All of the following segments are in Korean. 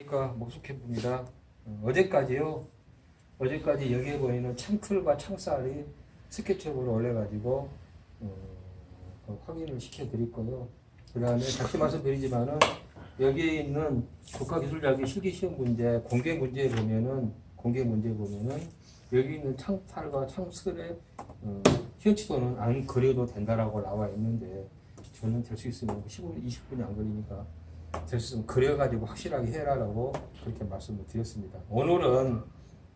그러니까 목수캠프입니다. 어, 어제까지요. 어제까지 여기에 보이는 창틀과 창살이 스케치업으로 올려가지고 어, 그 확인을 시켜드릴 거요. 그 다음에 다시 말씀드리지만은 여기에 있는 국가기술자기 실기시험 문제, 공개 문제에 보면은 공개 문제에 보면은 여기 있는 창탈과 창슬의 어, 현치도는 안 그려도 된다라고 나와 있는데 저는 될 수 있으면 15분, 20분이 안 걸리니까 될 수 있으면 그려가지고 확실하게 해라라고 그렇게 말씀을 드렸습니다. 오늘은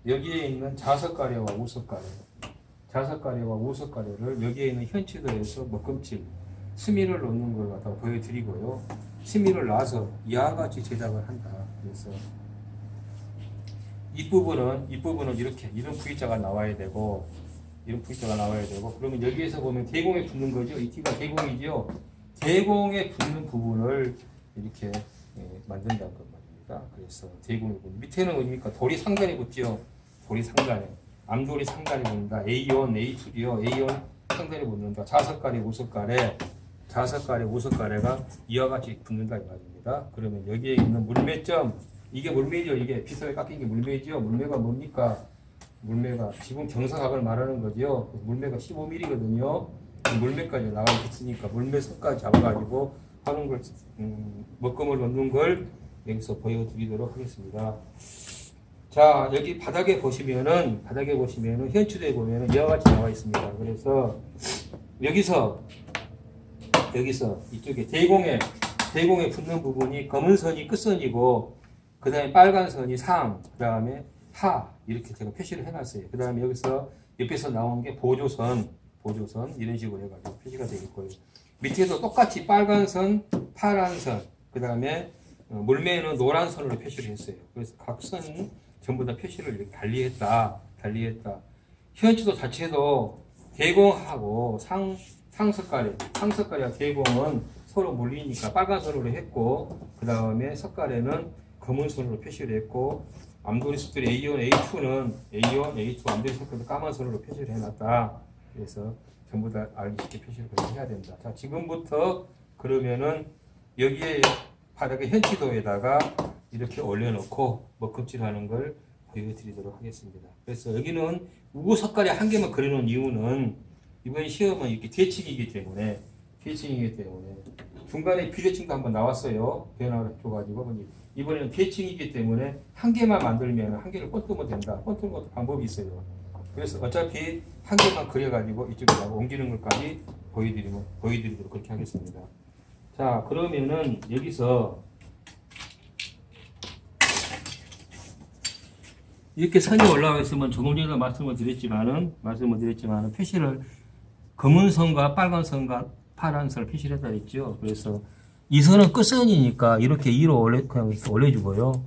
여기에 있는 자석가래와 우석가래, 자석가래와 우석가래를 여기에 있는 현치도에서 먹금질, 스미를 놓는 걸 갖다 보여드리고요. 스미를 놔서 이와 같이 제작을 한다. 그래서 이 부분은 이 부분은 이렇게 이런 V자가 나와야 되고 이런 V자가 나와야 되고 그러면 여기에서 보면 대공에 붙는 거죠. 이 T가 대공이죠. 대공에 붙는 부분을 이렇게 예, 만든다는 것 말입니다. 그래서 붙는 밑에는 어디입니까? 돌이 상단에 붙죠. 돌이 상단에 암돌이 상단에 붙는다. A1, A2요. A1 상단에 붙는다. 자석가래, 우석가래, 자석가래, 우석가래가 이와 같이 붙는다 이 말입니다. 그러면 여기에 있는 물매점 이게 물매죠. 이게 비석에 깎인 게 물매죠. 물매가 뭡니까? 물매가 지금 경사각을 말하는 거죠. 물매가 15mm거든요. 물매까지 나가 있으니까 물매 선까지 잡아가지고 하는 걸 음, 먹금을 넣는 걸 여기서 보여드리도록 하겠습니다. 자 여기 바닥에 보시면은 바닥에 보시면은 현출에 보면은 이와 같이 나와 있습니다. 그래서 여기서 여기서 이쪽에 대공에 대공에 붙는 부분이 검은 선이 끝선이고 그 다음에 빨간 선이 상, 그 다음에 하 이렇게 제가 표시를 해놨어요. 그 다음에 여기서 옆에서 나온 게 보조선, 보조선 이런 식으로 해가지고 표시가 되겠고요. 밑에도 똑같이 빨간 선, 파란 선, 그 다음에 어, 물매는 노란 선으로 표시를 했어요. 그래서 각 선 전부 다 표시를 이렇게 달리했다, 달리했다. 현지도 자체도 대공하고 상 상석가래, 상석가래와 대공은 서로 물리니까 빨간 선으로 했고 그 다음에 석가래는 검은 선으로 표시를 했고 암돌이 숲들이 A1, A2는 A1, A2 암돌이 숲들도 까만 선으로 표시를 해놨다. 그래서 전부 다 알기 쉽게 표시를 해야 된다. 자 지금부터 그러면은 여기에 바닥에 현치도에다가 이렇게 올려놓고 먹금질하는 걸 보여드리도록 하겠습니다. 그래서 여기는 우고 석가래 한 개만 그려놓은 이유는 이번 시험은 이렇게 대칭이기 때문에 대칭이기 때문에 중간에 비대칭도 한번 나왔어요. 변화를 줘가지고 이번에는 대칭이기 때문에 한 개만 만들면 한 개를 뻗으면 된다. 뻗는 것도 방법이 있어요. 그래서 어차피 한 개만 그려가지고 이쪽에다가 옮기는 것까지 보여드리면 보여드리도록 그렇게 하겠습니다. 자 그러면은 여기서 이렇게 선이 올라와 있으면 조금 전에 말씀을 드렸지만은 말씀을 드렸지만은 표시를 검은 선과 빨간 선과 파란 선을 표시를 했다 했죠. 그래서 이 선은 끝선이니까 이렇게 위로 올려 그냥 올려주고요.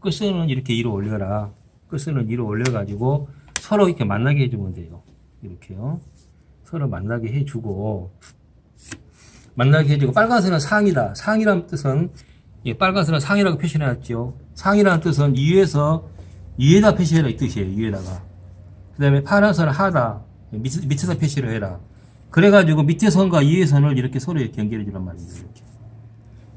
끝선은 이렇게 위로 올려라. 끝선은 위로 올려가지고 서로 이렇게 만나게 해주면 돼요. 이렇게요. 서로 만나게 해주고 만나게 해주고 빨간 선은 상이다. 상이라는 뜻은 예, 빨간 선은 상이라고 표시해놨죠. 상이라는 뜻은 위에서 위에다 표시해라 이 뜻이에요. 위에다가. 그 다음에 파란 선은 하다. 밑, 밑에서 표시를 해라. 그래가지고 밑에 선과 위에 선을 이렇게 서로 연결해 주란 말입니다. 이렇게.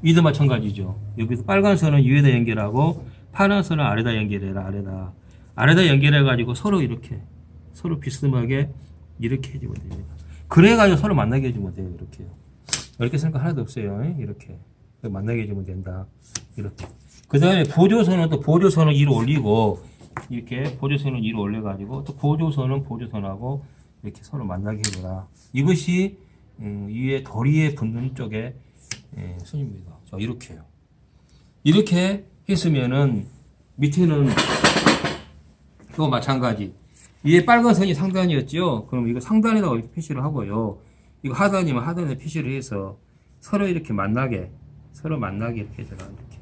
위도 마찬가지죠. 여기서 빨간 선은 위에다 연결하고 파란 선은 아래다 연결해라. 아래다. 아래다 연결해 가지고 서로 이렇게 서로 비스듬하게 이렇게 해주면 됩니다. 그래가지고 서로 만나게 해주면 돼요. 이렇게요. 이렇게 생각 하나도 없어요. 이렇게 만나게 해주면 된다. 이렇게. 그 다음에 보조선은 또 보조선을 위로 올리고 이렇게 보조선을 위로 올려 가지고 또 보조선은 보조선하고 이렇게 서로 만나게 해줘라. 이것이 음, 위에 도리에 붙는 쪽에 예, 선입니다. 자 이렇게요. 이렇게 했으면은 밑에는 또 마찬가지. 위에 빨간 선이 상단이었죠. 그럼 이거 상단에다가 이렇게 표시를 하고요. 이거 하단이면 하단에 표시를 해서 서로 이렇게 만나게 서로 만나게 이렇게 해줘라. 이렇게.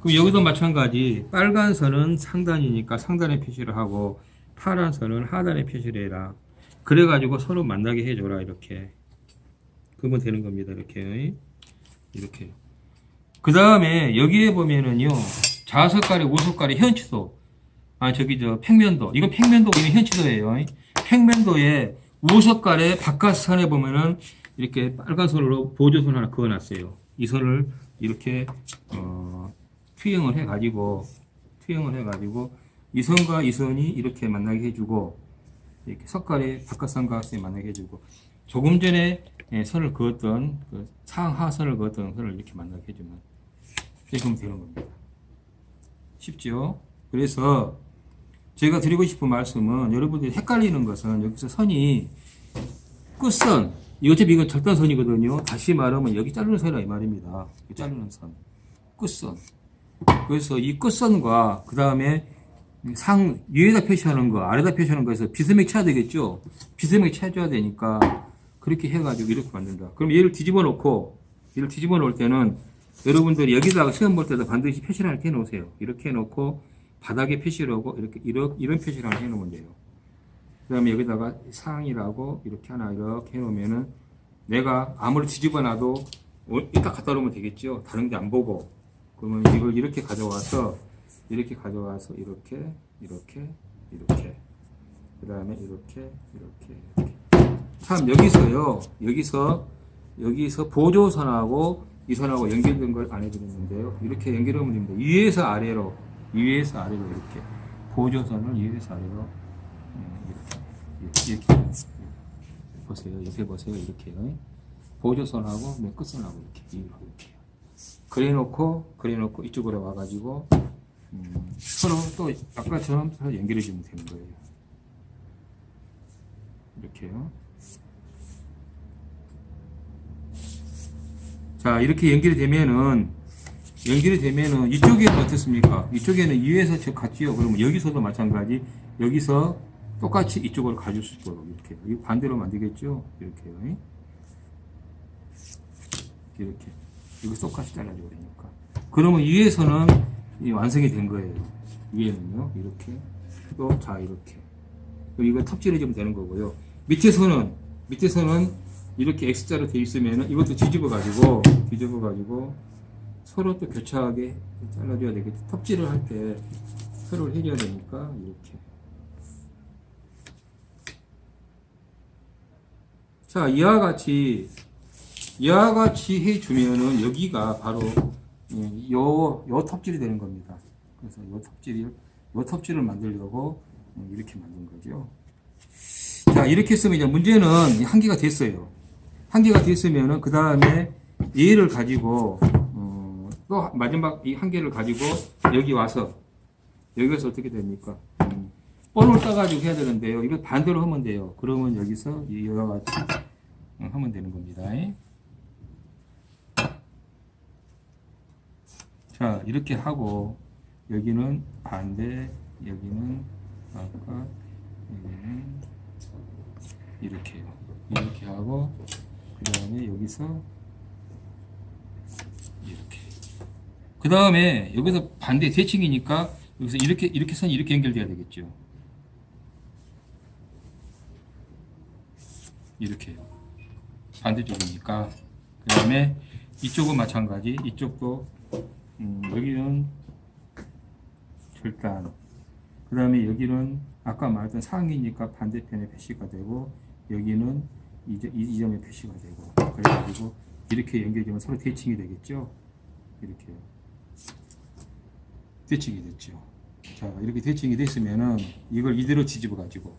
그럼 여기도 마찬가지. 빨간 선은 상단이니까 상단에 표시를 하고 파란 선은 하단에 표시를 해라. 그래가지고 서로 만나게 해줘라 이렇게 그러면 되는 겁니다 이렇게 이렇게 그 다음에 여기에 보면은요 자석가리 우석가리 현치도 아 저기 저 평면도 이건 평면도 이건 현치도예요 평면도에 우석가리 바깥선에 보면은 이렇게 빨간 선으로 보조선 하나 그어놨어요 이 선을 이렇게 어, 투영을 해 가지고 투영을 해 가지고 이 선과 이 선이 이렇게 만나게 해주고 이렇게 석갈의 바깥선과 선이 만나게 해주고 조금 전에 예, 선을 그었던 그 상하선을 그었던 선을 이렇게 만나게 해주면 이렇게 되는 겁니다. 쉽죠? 그래서 제가 드리고 싶은 말씀은 여러분들이 헷갈리는 것은 여기서 선이 끝선 이 어차피 이건 절단선이거든요. 다시 말하면 여기 자르는 선이라 이 말입니다. 이 자르는 선. 끝선. 그래서 이 끝선과 그 다음에 상 위에다 표시하는 거 아래다 표시하는 거에서 비스맥 쳐야 되겠죠. 비스맥 쳐줘야 되니까 그렇게 해가지고 이렇게 만든다. 그럼 얘를 뒤집어 놓고 얘를 뒤집어 놓을 때는 여러분들이 여기다가 시험 볼 때도 반드시 표시를 이렇게 해놓으세요. 이렇게 해놓고 바닥에 표시를 하고 이렇게 이런, 이런 표시를 하나 해놓으면 돼요. 그 다음에 여기다가 상이라고 이렇게 하나 이렇게 해놓으면은 내가 아무리 뒤집어 놔도 어, 갖다 놓으면 되겠죠. 다른 데안 보고. 그러면 이걸 이렇게 가져와서 이렇게 가져와서 이렇게 이렇게 이렇게 그 다음에 이렇게 이렇게 이렇게 참 여기서요 여기서 여기서 보조선하고 이 선하고 연결된 걸 안 해드렸는데요 이렇게 연결하면 됩니다 위에서 아래로 위에서 아래로 이렇게 보조선을 위에서 아래로 음, 이렇게 이렇게, 이렇게 보세요. 옆에 보세요 이렇게요 보조선하고 맨 끝선하고 이렇게 이렇게. 그래 놓고 그래 놓고 이쪽으로 와가지고 음, 서로 또 아까처럼 서로 연결해 주면 되는 거예요. 이렇게요. 자 이렇게 연결이 되면은 연결이 되면은 이쪽에는 어떻습니까? 이쪽에는 위에서 저 같지요? 그러면 여기서도 마찬가지. 여기서 똑같이 이쪽으로 가줄 수 있도록 이렇게. 이 반대로 만들겠죠? 이렇게요 이렇게. 이거 똑같이 잘라줘야 되니까. 그러면 위에서는 이 완성이 된 거예요. 위에는요. 이렇게. 또 자 이렇게. 이거 탑질해 주면 되는 거고요. 밑에서는 밑에서는 이렇게 X자로 되어 있으면 이것도 뒤집어 가지고 뒤집어 가지고 서로 또 교차하게 잘라줘야 되겠죠 톱질을 할 때 서로 해줘야 되니까 이렇게 자 이와 같이 이와 같이 해주면은 여기가 바로 예, 요, 요 톱질이 되는 겁니다. 그래서 요 톱질을, 요 톱질을 만들려고 어, 이렇게 만든 거죠. 자, 이렇게 했으면 이제 문제는 한 개가 됐어요. 한 개가 됐으면은 그 다음에 얘를 가지고, 어, 또 마지막 이 한 개를 가지고 여기 와서, 여기서 어떻게 됩니까? 음, 볼을 따가지고 해야 되는데요. 이거 반대로 하면 돼요. 그러면 여기서 이와 같이 어, 하면 되는 겁니다. 자 이렇게 하고 여기는 반대 여기는 아까 여기는 이렇게요 이렇게 하고 그 다음에 여기서 이렇게 그 다음에 여기서 반대 대칭이니까 여기서 이렇게 이렇게 선이 이렇게 연결돼야 되겠죠. 이렇게요. 반대쪽이니까. 그 다음에 이쪽은 마찬가지. 이쪽도 음, 여기는 절단. 그 다음에 여기는 아까 말했던 상이니까 반대편에 표시가 되고 여기는 이, 점- 이, 이 점에 표시가 되고 그래가지고 이렇게 연결되면 서로 대칭이 되겠죠? 이렇게요 대칭이 됐죠. 자 이렇게 대칭이 됐으면은 이걸 이대로 뒤집어 가지고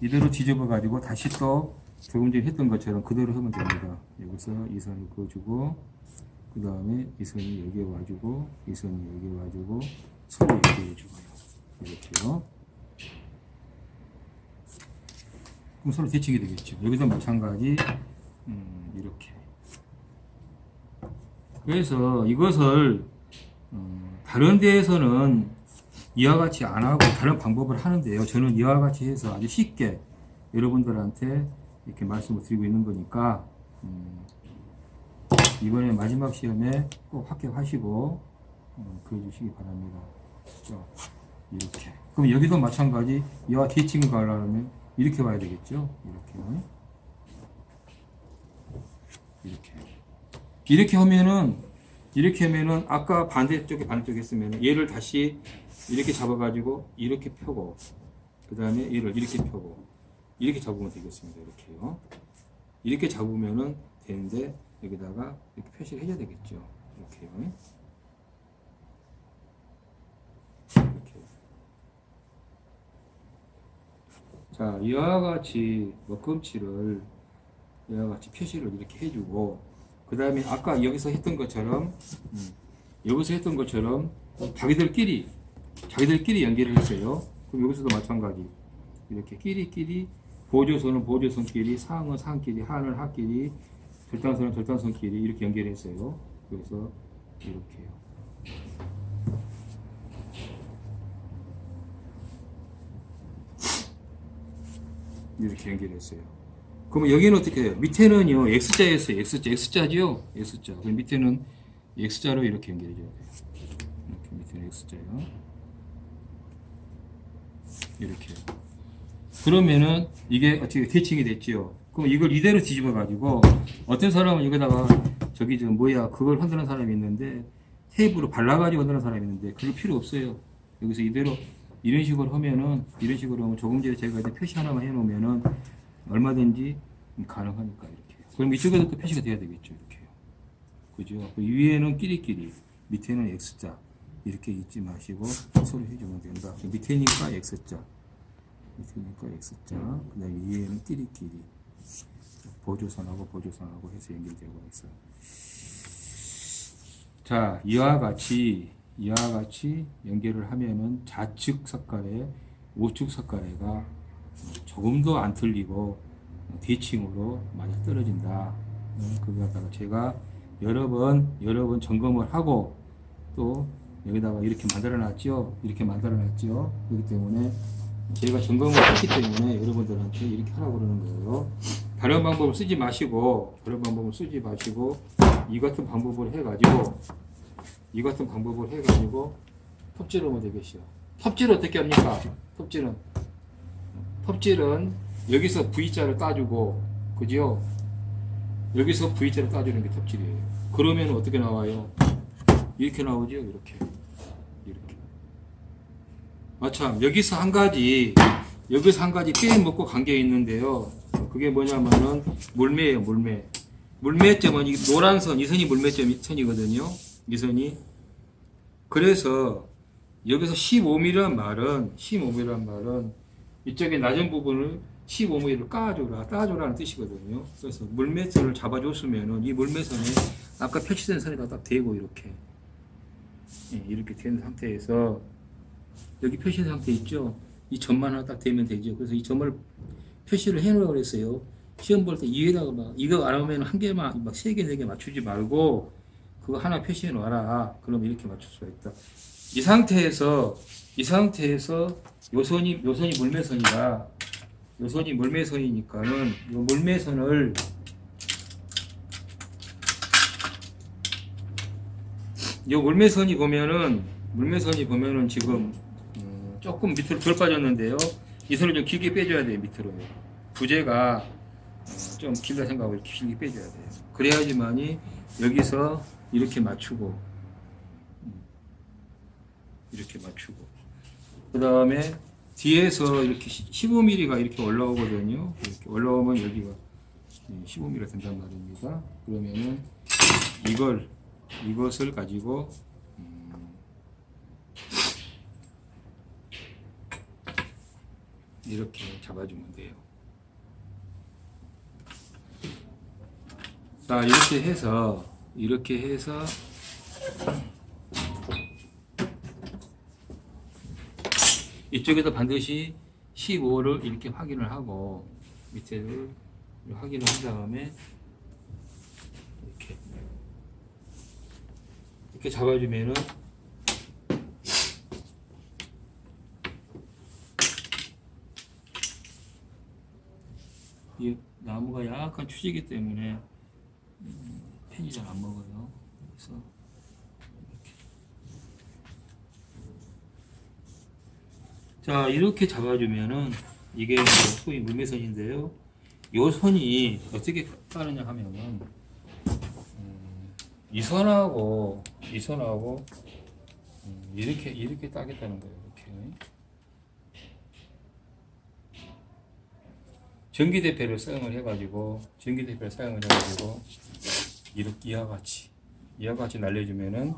이대로 뒤집어 가지고 다시 또 조금 전에 했던 것처럼 그대로 하면 됩니다. 여기서 이 선을 그어주고 그 다음에 이 선이 여기에 와주고 이 선이 여기에 와주고 서로 이렇게 해주고요. 이렇게요. 그럼 서로 대칭이 되겠죠. 여기도 마찬가지 음, 이렇게. 그래서 이것을 음, 다른 데에서는 이와 같이 안 하고 다른 방법을 하는데요 저는 이와 같이 해서 아주 쉽게 여러분들한테 이렇게 말씀을 드리고 있는 거니까 음, 이번에 마지막 시험에 꼭 합격하시고 어, 그려주시기 바랍니다. 그죠? 이렇게. 그럼 여기도 마찬가지 이와 대칭을 가려면 이렇게 봐야 되겠죠? 이렇게. 이렇게. 이렇게 하면은 이렇게 하면은 아까 반대쪽에 반대쪽에 했으면 얘를 다시 이렇게 잡아가지고 이렇게 펴고 그 다음에 얘를 이렇게 펴고 이렇게 잡으면 되겠습니다. 이렇게요. 이렇게 잡으면은 되는데 여기다가 이렇게 표시를 해줘야 되겠죠. 이렇게요. 이렇게. 자, 이와 같이 먹꿈치를 이와 같이 표시를 이렇게 해주고 그 다음에 아까 여기서 했던 것처럼 음, 여기서 했던 것처럼 자기들끼리 자기들끼리 연결을 했어요. 그럼 여기서도 마찬가지 이렇게 끼리끼리 보조선은 보조선끼리 상은 상끼리 하는 하끼리 절단선은 절단선끼리 이렇게 연결했어요. 그래서 이렇게요. 이렇게 연결했어요. 그러면 여기는 어떻게 해요? 밑에는요, X자였어요. X자, X자죠? X자. 그럼 밑에는 X자로 이렇게 연결해줘야 돼요. 이렇게 밑에는 X자요. 이렇게요. 그러면은 이게 어떻게 대칭이 됐죠? 그럼 이걸 이대로 뒤집어 가지고 어떤 사람은 여기다가 저기 저 뭐야 그걸 흔드는 사람이 있는데 테이프로 발라가지고 흔드는 사람이 있는데 그럴 필요 없어요. 여기서 이대로 이런 식으로 하면은 이런 식으로 하면 조금 전에 제가 이제 표시 하나만 해놓으면은 얼마든지 가능하니까 이렇게. 그럼 이쪽에도 또 표시가 돼야 되겠죠 이렇게요. 그죠? 그 위에는 끼리끼리 밑에는 X자 이렇게 잊지 마시고 서로 해주면 된다. 그 밑에니까 X자 밑에니까 X자 그 다음에 위에는 끼리끼리 보조선하고 보조선하고 해서 연결되고 있어요. 자, 이와 같이 이와 같이 연결을 하면은 좌측 석가래, 우측 석가래가 조금도 안 틀리고 대칭으로 많이 떨어진다. 어, 그거 갖다가 제가 여러 번 여러 번 점검을 하고 또 여기다가 이렇게 만들어 놨죠. 이렇게 만들어 놨죠. 그렇기 때문에 제가 점검을 했기 때문에 여러분들한테 이렇게 하라고 그러는 거예요. 다른 방법을 쓰지 마시고 다른 방법을 쓰지 마시고 이 같은 방법을 해가지고 이 같은 방법을 해가지고 톱질을 하면 되겠어요. 톱질 어떻게 합니까? 톱질은 톱질은 여기서 V자를 따주고 그죠? 여기서 V자를 따주는 게 톱질이에요. 그러면 어떻게 나와요? 이렇게 나오죠? 이렇게 이렇게 아참 여기서 한 가지 여기서 한 가지 빼먹고 관계 있는데요. 그게 뭐냐면은 물매예요, 물매. 물매점은 이 노란 선, 이 선이 물매점 선이거든요. 이 선이. 그래서 여기서 15mm란 말은 15mm란 말은 이쪽에 낮은 부분을 15mm를 까줘라, 따줘라는 뜻이거든요. 그래서 물매선을 잡아줬으면은 이 물매선에 아까 표시된 선에다 딱 대고 이렇게 예, 이렇게 된 상태에서 여기 표시된 상태 있죠? 이 점만 하나 딱 대면 되죠. 그래서 이 점을 표시를 해놓으라고 그랬어요. 시험 볼때 위에다가 막 이거 안 오면 한 개만 막 세 개 네 개 맞추지 말고 그거 하나 표시해 놔라. 그럼 이렇게 맞출 수가 있다. 이 상태에서 이 상태에서 요선이 요선이 물매선이다. 요선이 물매선이니까는 요 물매선을 요 물매선이 보면은 물매선이 보면은 지금 음, 조금 밑으로 덜 빠졌는데요. 이 선을 좀 길게 빼줘야 돼요 밑으로. 부재가 어, 좀 길다 생각하고 길게 빼줘야 돼요. 그래야지만이 여기서 이렇게 맞추고 음, 이렇게 맞추고 그 다음에 뒤에서 이렇게 15mm가 이렇게 올라오거든요. 이렇게 올라오면 여기가 15mm가 된단 말입니다. 그러면은 이걸 이것을 가지고 음, 이렇게 잡아주면 돼요. 자 이렇게 해서 이렇게 해서 이쪽에도 반드시 15를 이렇게 확인을 하고 밑에를 확인을 한 다음에 이렇게 이렇게 잡아주면은 이 나무가 약간 추지기 때문에 음, 펜이 잘 안 먹어요. 그래서 이렇게 자 이렇게 잡아주면은 이게 소위 물매선인데요. 요 선이 어떻게 따르냐 하면은 음, 이 선하고 이 선하고 음, 이렇게 이렇게 따겠다는 거예요. 이렇게 전기대패를 사용을 해가지고 전기대패를 사용을 해가지고 이렇게 이와 같이 이와 같이 날려주면은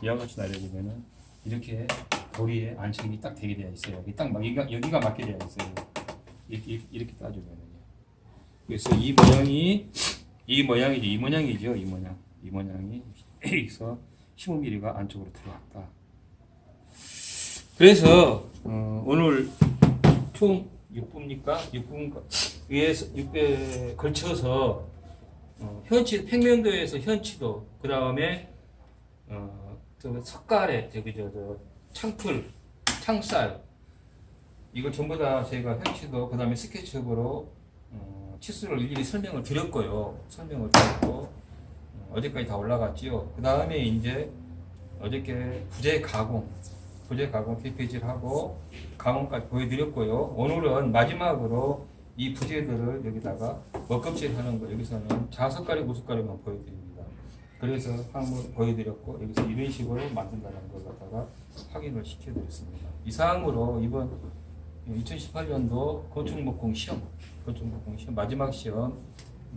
이와 같이 날려주면은 이렇게 고리에 안착이 딱 되게 되어 있어요. 딱 막- 여기가 여기가 맞게 되어 있어요. 이렇게, 이렇게 따주면은요. 그래서 이 모양이 이 모양이죠. 이 모양이죠. 이 모양. 이 모양이 여기서 15mm가 안쪽으로 들어왔다. 그래서 어, 오늘 총 6부입니까? 6부에서 6배 걸쳐서 어, 현치 평면도에서 현치도 그 다음에 어, 저 석가래 저기 저, 저 창풀 창살. 이걸 전부 다 저희가 현치도 그 다음에 스케치업으로 어, 치수를 일일이 설명을 드렸고요. 설명을 드렸고 어, 어제까지 다 올라갔지요. 그 다음에 이제 어저께 부재 가공 부재 가공 KPG를 하고 가공까지 보여드렸고요. 오늘은 마지막으로 이 부재들을 여기다가 먹껍질 하는 거 여기서는 자석가리 무석가리만 보여드립니다 그래서 한번 보여드렸고 여기서 이런 식으로 만든다는 걸 갖다가 확인을 시켜드렸습니다. 이상으로 이번 2018년도 건축목공 시험 건축목공 시험 마지막 시험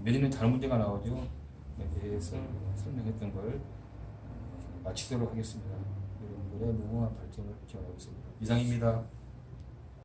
내년에 다른 문제가 나오죠? 에 대해서 설명했던 걸 마치도록 하겠습니다. 여러분들의 무궁한 발전을 기원하겠습니다. 이상입니다